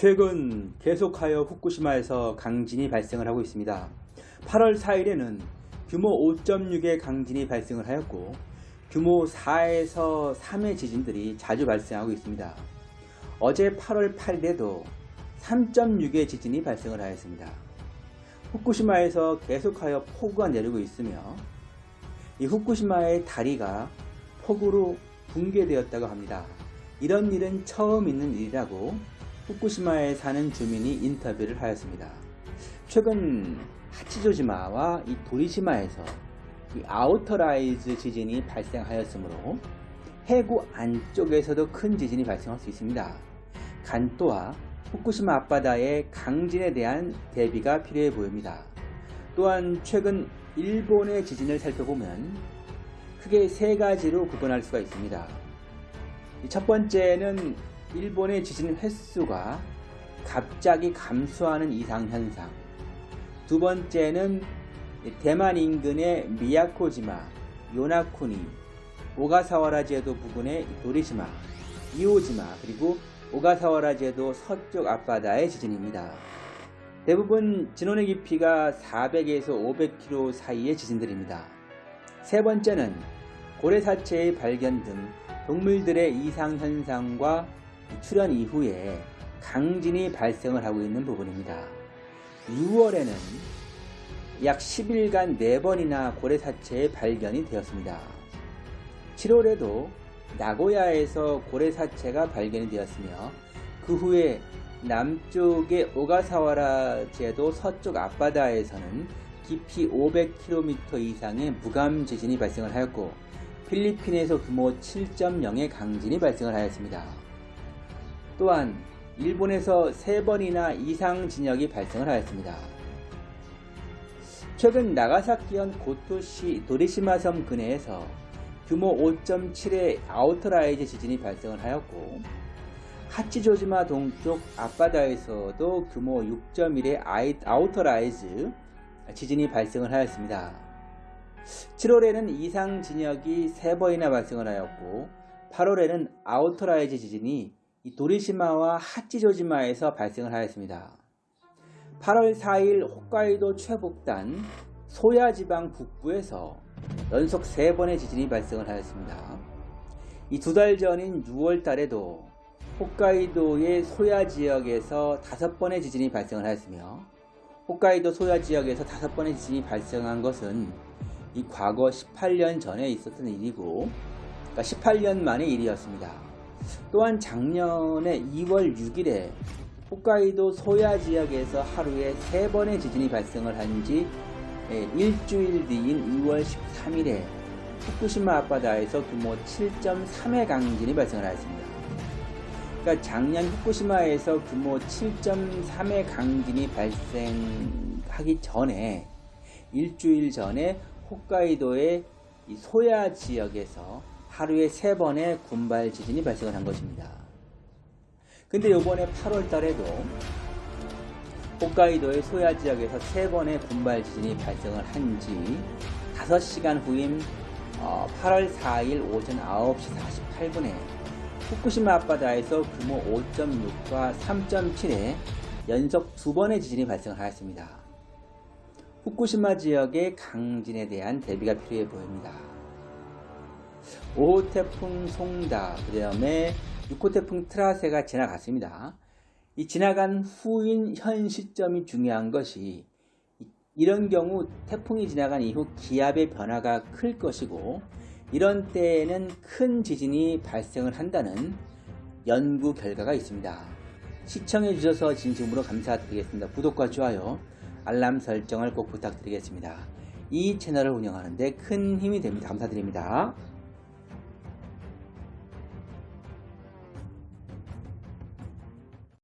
최근 계속하여 후쿠시마에서 강진이 발생을 하고 있습니다. 8월 4일에는 규모 5.6의 강진이 발생을 하였고 규모 4에서 3의 지진들이 자주 발생하고 있습니다. 어제 8월 8일에도 3.6의 지진이 발생을 하였습니다. 후쿠시마에서 계속하여 폭우가 내리고 있으며 이 후쿠시마의 다리가 폭우로 붕괴되었다고 합니다. 이런 일은 처음 있는 일이라고 후쿠시마에 사는 주민이 인터뷰를 하였습니다. 최근 하치조지마와 이 도리시마에서 이 outer rise 지진이 발생하였으므로 해구 안쪽에서도 큰 지진이 발생할 수 있습니다. 간또와 후쿠시마 앞바다의 강진에 대한 대비가 필요해 보입니다. 또한 최근 일본의 지진을 살펴보면 크게 세 가지로 구분할 수가 있습니다. 첫 번째는 일본의 지진 횟수가 갑자기 감소하는 이상현상 두 번째는 대만 인근의 미야코지마, 요나쿠니, 오가사와라 제도 부근의 도리시마, 이오지마 그리고 오가사와라 제도 서쪽 앞바다의 지진입니다. 대부분 진원의 깊이가 400에서 500km 사이의 지진들입니다. 세 번째는 고래사체의 발견 등 동물들의 이상현상과 출현 이후에 강진이 발생을 하고 있는 부분입니다. 6월에는 약 10일간 4번이나 고래사체의 발견이 되었습니다. 7월에도 나고야에서 고래사체가 발견이 되었으며 그 후에 남쪽의 오가사와라 제도 서쪽 앞바다에서는 깊이 500km 이상의 무감 지진이 발생을 하였고 필리핀에서 규모 7.0의 강진이 발생을 하였습니다. 또한 일본에서 3번이나 이상 진역이 발생을 하였습니다. 최근 나가사키현 고토시 도리시마 섬 근해에서 규모 5.7의 outer rise 지진이 발생을 하였고 하치조지마 동쪽 앞바다에서도 규모 6.1의 outer rise 지진이 발생을 하였습니다. 7월에는 이상 진역이 3번이나 발생을 하였고 8월에는 outer rise 지진이 도리시마와 하치조지마에서 발생을 하였습니다. 8월 4일 홋카이도 최북단 소야지방 북부에서 연속 3번의 지진이 발생을 하였습니다. 이 두 달 전인 6월 달에도 홋카이도의 소야 지역에서 5번의 지진이 발생을 하였으며 홋카이도 소야 지역에서 5번의 지진이 발생한 것은 이 과거 18년 전에 있었던 일이고 그러니까 18년 만의 일이었습니다. 또한 작년에 2월 6일에 홋카이도 소야 지역에서 하루에 3번의 지진이 발생을 한 지 일주일 뒤인 2월 13일에 후쿠시마 앞바다에서 규모 7.3의 강진이 발생을 하였습니다. 그러니까 작년 후쿠시마에서 규모 7.3의 강진이 발생하기 전에 일주일 전에 홋카이도의 소야 지역에서 하루에 3번의 군발 지진이 발생을 한 것입니다. 근데 요번에 8월 달에도 홋카이도의 소야 지역에서 3번의 군발 지진이 발생을 한 지 5시간 후인 8월 4일 오전 9시 48분에 후쿠시마 앞바다에서 규모 5.6과 3.7의 연속 두 번의 지진이 발생을 하였습니다. 후쿠시마 지역의 강진에 대한 대비가 필요해 보입니다. 5호 태풍 송다, 그 다음에 6호 태풍 트라세가 지나갔습니다. 이 지나간 후인 현 시점이 중요한 것이 이런 경우 태풍이 지나간 이후 기압의 변화가 클 것이고 이런 때에는 큰 지진이 발생을 한다는 연구 결과가 있습니다. 시청해 주셔서 진심으로 감사드리겠습니다. 구독과 좋아요, 알람 설정을 꼭 부탁드리겠습니다. 이 채널을 운영하는 데 큰 힘이 됩니다. 감사드립니다.